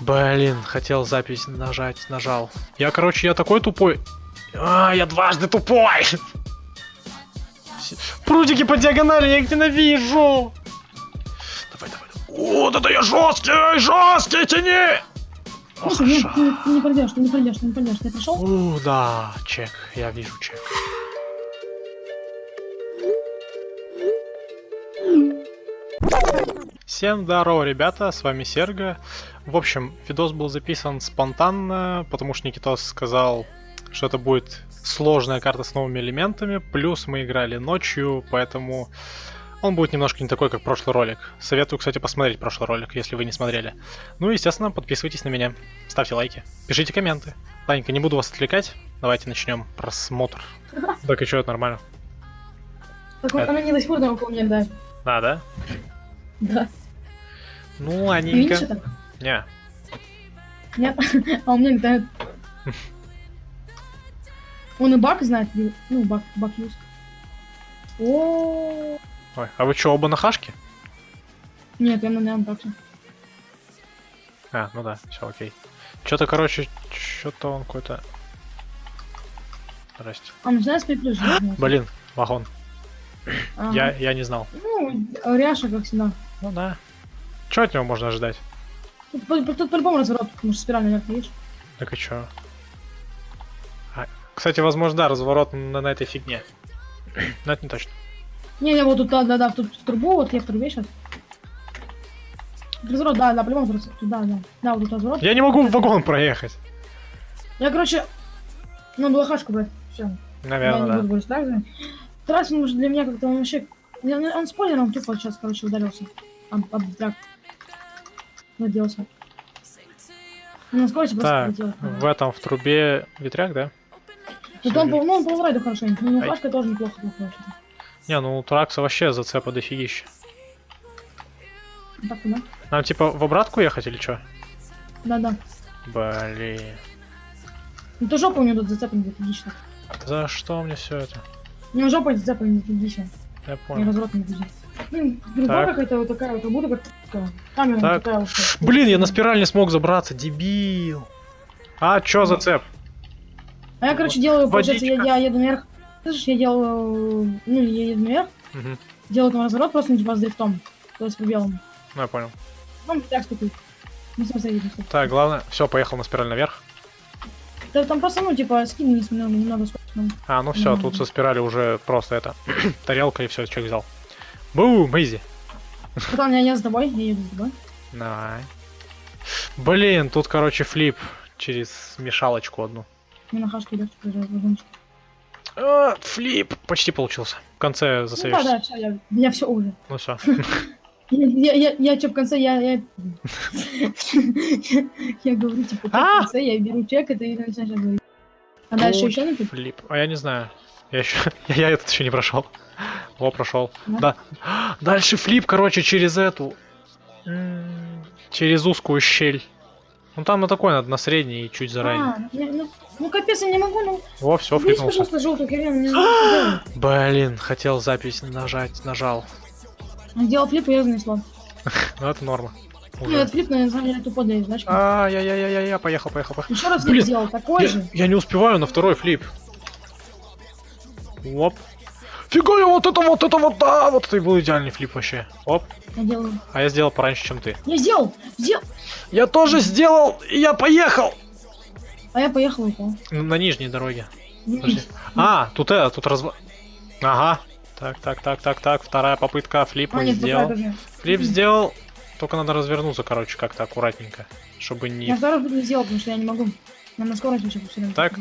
Блин, хотел запись нажать, нажал. Я, короче, я такой тупой. А, я дважды тупой! Прутики по диагонали, я их ненавижу! Давай, давай. О, да да я жесткий, жесткий, тяни! Ох, Слушай, нет, ша. ты, ты не пройдешь, ты не пройдешь, ты не пройдешь. Ты прошел? У, да, чек, я вижу чек. Всем здорово, ребята, с вами Серга. В общем, видос был записан спонтанно, потому что Никитос сказал, что это будет сложная карта с новыми элементами, плюс мы играли ночью, поэтому он будет немножко не такой, как прошлый ролик. Советую, кстати, посмотреть прошлый ролик, если вы не смотрели. Ну и, естественно, подписывайтесь на меня, ставьте лайки, пишите комменты. Ладненько, не буду вас отвлекать, давайте начнем просмотр. Так и что, это нормально? Так вот, Это- она не до сих пор на мне да. Да, да? Да. Ну, ладненько. видишь это? Не, Нет? А у меня летает. Он и баг знает, ну, баг, баг юз. О, Ой, а вы что, оба на хашке? Нет, я на же. А, ну да, все окей. Что-то, короче, что-то он какой-то... Здрасте. А, начинает с приплюс. Блин, вагон. Я, я не знал. Ну, Ряша, как всегда. Ну да. Что от него можно ожидать? Тут, по- тут по-любому разворот, потому что спираль наверх, видишь? Так и чё? А, кстати, возможно, да, разворот на, на этой фигне. Но это не точно. Не, не, вот тут, да, да, да, тут в трубу, вот я в трубе сейчас. Разворот, да, да, по-любому разворот, да, да. Да, вот тут разворот. Я не могу в вагон проехать. Я, короче, ну, была хашка, брать, все. Я не Наверное, буду да. говорить так. Трассинг уже для меня как-то он вообще... Он, он спойлером тупо сейчас, короче, ударился. Об, об драк. Наделся. На скорости просто Так, в этом, в трубе ветряк, да? Ну, Всё он, ну, он по райду хорошенько. Ну, Ай. хашка тоже неплохо, плохо. Не, ну у Тракса вообще зацепа дофигища. Ну, Так, да? Нам типа в обратку ехать или что? Да-да. Блин. Ну, то жопа у него тут зацеплена отлично. За что мне все это? У него жопа зацеплена отлично. Я И понял. разворот не будет. Ну, другая какая-то вот такая вот, такая. Камера Так. такая. Блин, я на спираль не смог забраться, дебил. А, чё за цеп? А я, короче, делаю, получается, я, я еду наверх. Слышишь, я делаю, ну, я еду наверх, Мгм. делаю там разворот просто, ну, типа, с дрифтом. То есть с пробелом. Ну, я понял. Ну, так ступит. Ну, смысле, видно, Так, главное, все, поехал на спираль наверх. Да, там просто, ну, типа, скин не немного, немного скорость. ну. А, ну все, тут со спирали уже просто это тарелка и все, человек взял. Бум, изи. Потом я, я с тобой, я еду с тобой. Давай. Блин, тут, короче, флип через мешалочку одну. Мне на проезжать вагончик. А, флип! Почти получился. В конце Ну, да, да, все, я, я все уже. Ну все. Я, я, я, что, в конце, я, я, я говорю, типа, А! в конце, я беру чек, и ты начинаешь говорить. А дальше еще не тут? Флип. А я не знаю. Я еще. Я этот еще не прошел. О, прошел. Да? Да. Дальше флип, короче, через эту. Через узкую щель. Ну там на такой надо, на средний и чуть заранее. А, ну, ну, ну, капец, я не могу, ну, О, все, флипнулся. пожалуйста, желтую делать. Блин, хотел запись нажать, нажал. Он Сделал флип, и я занесло. Ну это норма. Ну, Уже. этот флип, на самом деле, тупо для значки. А, я, я, я, я, я, поехал, поехал, поехал. Еще раз Блин, сделал, такой Я, же. я не успеваю на второй флип. Оп. Фига я вот это, вот это, вот да, вот это и был идеальный флип вообще. Оп. Я делаю. А я сделал пораньше, чем ты. Я сделал! Сделал! Я тоже сделал, и я поехал. А я поехал упал. На, на нижней дороге. Подожди. А, тут это, тут разва... Ага. Так, так, так, так, так. Вторая попытка. Флип А, он нет, сделал. Флип сделал. Только надо развернуться, короче, как-то аккуратненько. Чтобы не... Я второй не сделал, потому что я не могу. Я на скорость вообще все время. Так.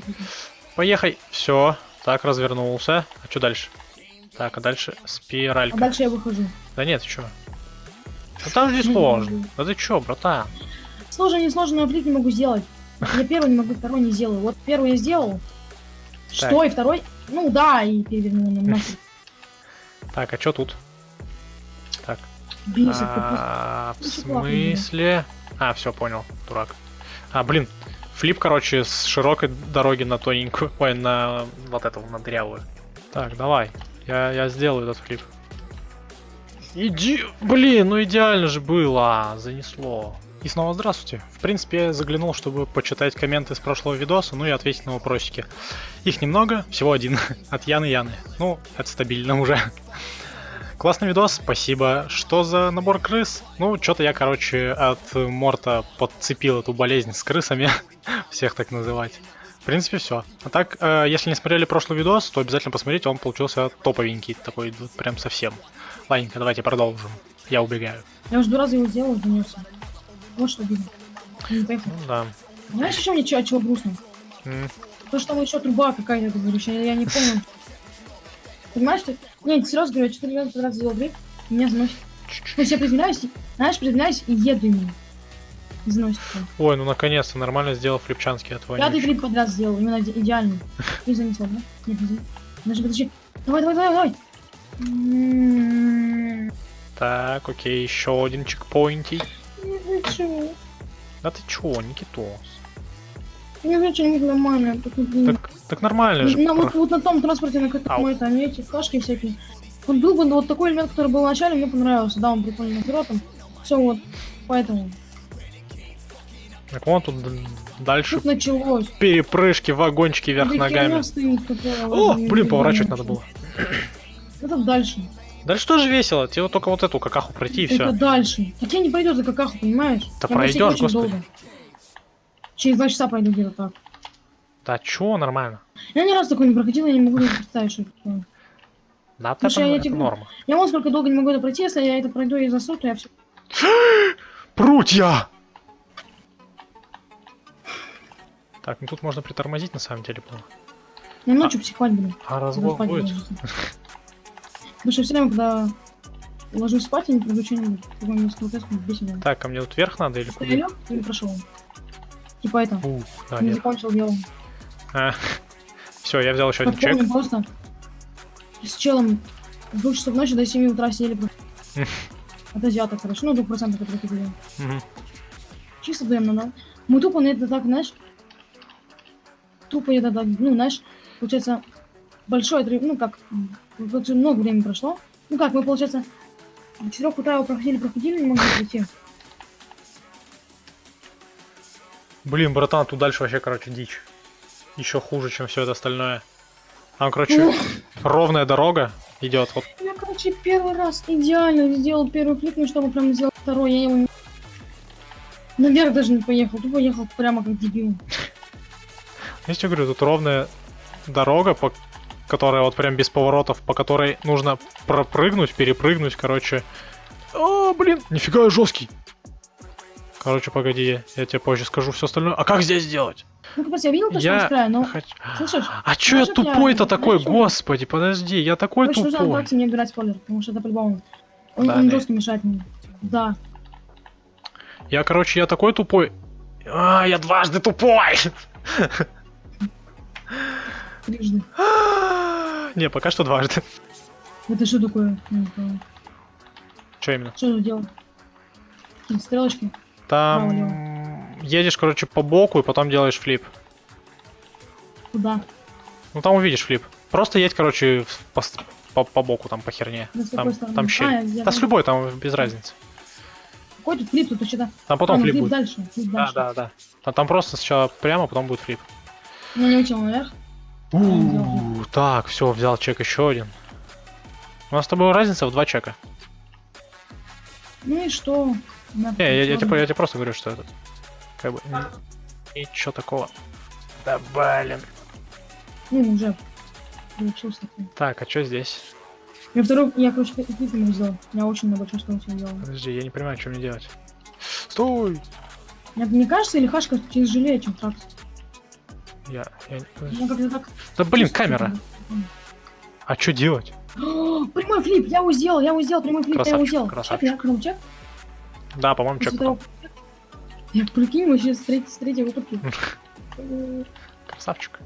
Поехай. Все. Так, развернулся. А что дальше? Так, а дальше А спиралька. дальше я выхожу. Да нет, что? Ну там же Ну, сложно. Да ты чё, братан? Сложно, не сложно, но флип не могу сделать. Я первый не могу, второй не сделаю. Вот первый я сделал. Так. Что, и второй? Ну да, и перевернул на. Так, а что тут? Так. А, в не смысле? А, все, понял, дурак. А, блин, флип, короче, с широкой дороги на тоненькую. Ой, на вот эту, на дрявую. Так, давай. Я, я сделаю этот флип. Иди... Блин, ну идеально же было, занесло. И снова здравствуйте. В принципе, я заглянул, чтобы почитать комменты с прошлого видоса, ну и ответить на вопросики. Их немного, всего один. От Яны Яны. Ну, это стабильно уже. Классный видос, спасибо. Что за набор крыс? Ну, что-то я, короче, от Морта подцепил эту болезнь с крысами. Всех так называть. В принципе, все. А так, э, если не смотрели прошлый видос, то обязательно посмотрите, он получился топовенький, такой вот прям совсем. Ладненько, давайте продолжим. Я убегаю. Я уже два раза его сделал, занесся. Вот что видно. Поехал. Ну да. Знаешь, еще мне чего, чего грустно? М, То, что там еще труба какая-то, ты говоришь, я, я не помню. Понимаешь, ты... Не, серьезно говорю, четыре раза подряд сделал дрейф, и меня заносит. Ну, я приземляюсь, и- знаешь, приземляюсь и еду именно. И заносит. прям. Ой, ну наконец-то нормально сделал флипчанский от Пятый вонючки. клип подряд сделал, именно иде- идеальный. И занесло, да? Нет, не занесло. Подожди, подожди. Давай, давай, давай, давай. М, Так, окей, еще один чекпоинтий. Не хочу. Да ты чё, Никитос? Не хочу, не нормально. Так, Так, так нормально же. на, вот, вот на том транспорте, на котором это, они эти кашки всякие. Вот был бы вот такой элемент, который был в начале, мне понравился. Да, он прикольный пилотом. Все вот, поэтому. Так вон тут дальше Тут началось. перепрыжки, вагончики вверх Да ногами. стоит, О, блин, поворачивать надо было. Это дальше. Дальше тоже весело, тебе вот только вот эту какаху пройти и Это все. дальше. Так я не пройдет за какаху, понимаешь? Да Я очень господи. долго. Через два часа пройду где-то так. Да чё, нормально. Я ни разу такой не проходил, я не могу представить, что это такое. Да, это, Слушай, я это тебе- норма. Я вот сколько долго не могу это пройти, если я это пройду и засну, то я все. Прутья! Так, ну тут можно притормозить на самом деле было. Я ночью психовать буду. А Спать будет? Потому что все время, когда ложусь спать, я не мне скрутеску бесит. Так, а мне тут вверх надо или куда? лег или прошел? Типа это. Ух, да, не закончил дело. Все, я взял еще один чек. Просто. С челом с 2 часов ночи до 7 утра сидели. просто. От азиата, короче. Ну, 2% которые купили. Мгм. Чисто даем надо. Мы тупо на это так, знаешь, тупо это так, ну, знаешь, получается, большой отрыв, ну, как, много времени прошло. Ну, как, мы, получается, до 4 утра его проходили, проходили, не могли прийти. Блин, братан, тут дальше вообще, короче, дичь. Еще хуже, чем все это остальное. Там, короче, ровная дорога идет. Вот Я, короче, первый раз идеально сделал первый флип, ну, чтобы прям сделать второй, я его не... Наверх даже не поехал, тупо ехал прямо как дебил. Я тебе говорю, тут ровная дорога, по которая вот прям без поворотов, по которой нужно пропрыгнуть, перепрыгнуть, короче. О, блин, нифига я жесткий. Короче, погоди, я тебе позже скажу все остальное. А как здесь сделать? Ну, кстати, я видел то, что Я он с края, но... Хоч- Слышишь? А чё я тупой-то такой? знаешь, что? Господи, подожди, я такой нужно тупой. аккуратнее не убирать спойлер, потому что это по-любому. Он, Да, он жестко мешает мне. Да. Я, короче, я такой тупой. А, я дважды тупой! Трижды. Не, пока что дважды. Это что такое? Что именно? Что делать? Какие стрелочки? Там едешь, короче, по боку и потом делаешь флип. Куда? Ну там увидишь флип. Просто едь, короче, по, по, по боку, там, по херне. Да Там, стороны? там А, щель. я- да с любой, там без разницы. Какой тут флип? Тут что-то... Там потом а, ну, флип флип будет. дальше. Флип Да, дальше. да, да. Там, там просто сначала прямо, потом будет флип. Я не учил наверх. Так, все, взял чек еще один. У нас с тобой разница в два чека. Ну и что? Не, я, я тебе, я тебе просто говорю, что это. Как бы. ни- Ничего такого. Да блин. Ну, уже. Получился. Так, а что здесь? Я второй... Я, короче, не сделал. Я очень на большой скорости сделал. Подожди, я не понимаю, что мне делать. Стой! Мне, мне кажется, или хашка тяжелее, чем тракс. Я, я. Да блин, камера. А что делать? Прямой флип, я его сделал, я его сделал, прямой флип, я его Красавчик. Чек, я чек. Да, по-моему, чек. Я прикинь, вообще с третьей, с третьей выпадки. Красавчик.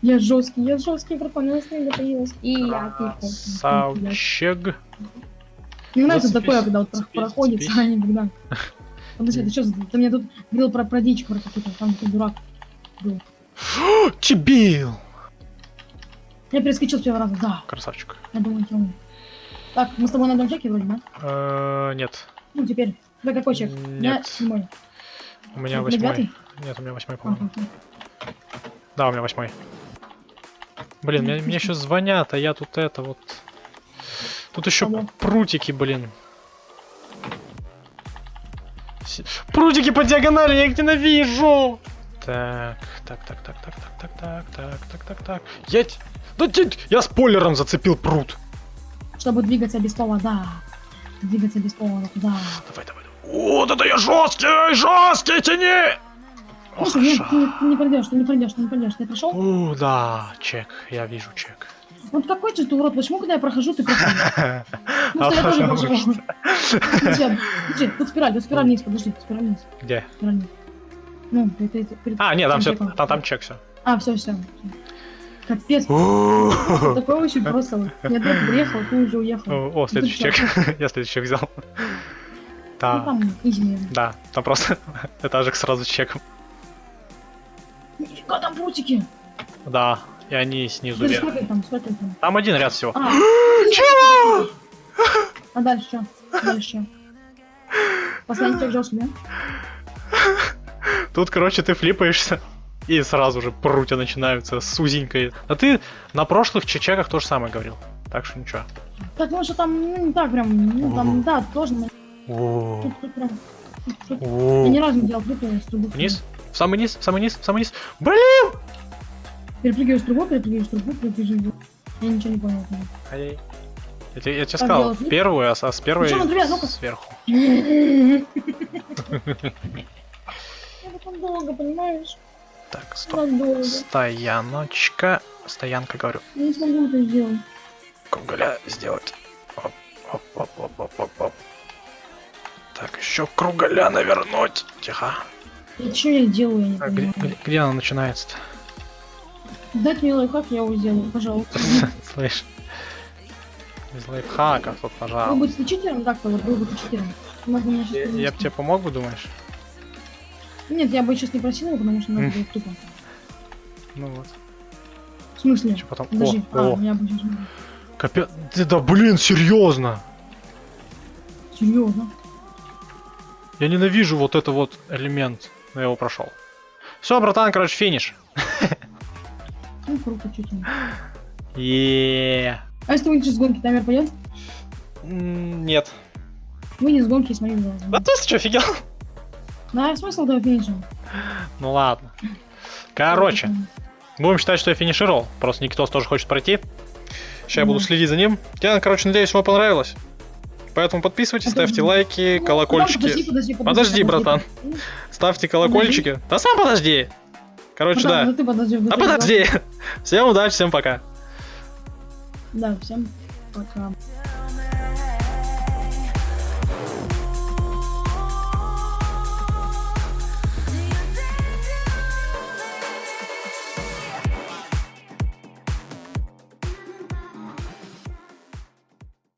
Я жесткий, я жесткий, братан, я настроение появилась. И я. Красавчик. Мне нравится Зацепись, такое, когда вот проходит, а не когда. Подожди, ты что, ты мне тут говорил про, про дичь про какую-то, там такой дурак был. Чебил! Я перескочил с первого раза, да. Красавчик. Я думаю, темный. Так, мы с тобой на одном чеке вроде, да? Э, Нет. Ну, теперь. Тебя какой чек? Я Нет. седьмой. У меня восьмой. Нет, у меня восьмой, А, по-моему. Да, у меня восьмой. Блин, мне, мне еще звонят, а я тут это вот. Тут еще Алло. прутики, блин. Прутики по диагонали, я их ненавижу! Так, так, так, так, так, так, так, так, так, так, так, так. Я... Да я спойлером зацепил прут. Чтобы двигаться без повода. Двигаться без повода, да. Давай, давай, давай. Вот это я жесткий, жесткий, тяни! Ох, Слушай, нет, ты, не- ты не пройдешь, ты не пройдешь, ты не пройдешь. Ты пришел? У, да, чек, я вижу чек. Вот какой же ты урод, почему, когда я прохожу, ты проходишь? Ну, А что я тоже. Подожди, подожди, тут спираль, тут спираль вниз, подожди, спираль вниз, Где? спираль вниз. Ну, перед, перед А, нет, там все, там, там чек все. А, все, все. Капец, очень просто. вот. Я только приехал, ты уже уехал. О, следующий чек. Я следующий чек взял. Ну, Да, наверное. да, там просто этажик сразу с чеком. Нифига там прутики. Да, и они снизу вверх. там, там? Один ряд всего. А, Чего? а дальше что? Дальше? Последний чек жесткий, да? Тут, короче, ты флипаешься, и сразу же прутья начинаются с узенькой. А ты на прошлых чечеках то же самое говорил. Так что ничего. Так, ну что там, ну, не так прям, ну там, да, сложно. О, Тут, тут прям, тут, тут. о. Я ни разу не делал прыгаю с трубы. Вниз? В самый низ, в самый низ, в самый низ. Блин! Перепрыгиваю с трубу, перепрыгиваю с трубу, перепрыгиваю. Я ничего не понял. Ай-яй. Я, тебе- я тебе сказал, первую, а с, а с первой Ну сверху. Долго, понимаешь? Так, стоп. Надолго. Стояночка. Стоянка, говорю. Я не смогу это сделать. Кругаля сделать. Оп, оп, оп, оп, оп, оп, оп. Так, еще кругаля навернуть. Тихо. И что я делаю, я не А где, понимаю. где- где она начинается-то? Дать мне лайфхак, я его сделаю, пожалуйста. Слышь. Без лайфхаков тут, Вы пожалуйста. будете читером как-то, вот вы бы читером. Я, я бы тебе помог думаешь? Нет, я бы сейчас не просил, потому что надо будет тупо. Ну вот. В смысле? Что потом? Подожди, О, а, о, я бы сейчас... капец. Ты да блин, серьезно. Серьезно? Я ненавижу вот это вот элемент. Но я его прошел. Все, братан, короче, финиш. Ну, круто, читер. Еее. А если выйдешь с гонки, таймер пойдет? Нет. Выйди с гонки и смотри в глаза. Да ты что, офигел? Да, смысл этого финиша? Ну ладно. Короче, будем считать, что я финишировал. Просто Никитос тоже хочет пройти. Сейчас я буду следить за ним. Я, короче, надеюсь, вам понравилось. Поэтому подписывайтесь, ставьте лайки, Ну, колокольчики. Подожди, подожди, подожди. Подожди, братан. Ставьте колокольчики. Да сам подожди. Короче, ну да. ну ты подожди. А подожди. подожди. Всем удачи, всем пока. Да, всем пока.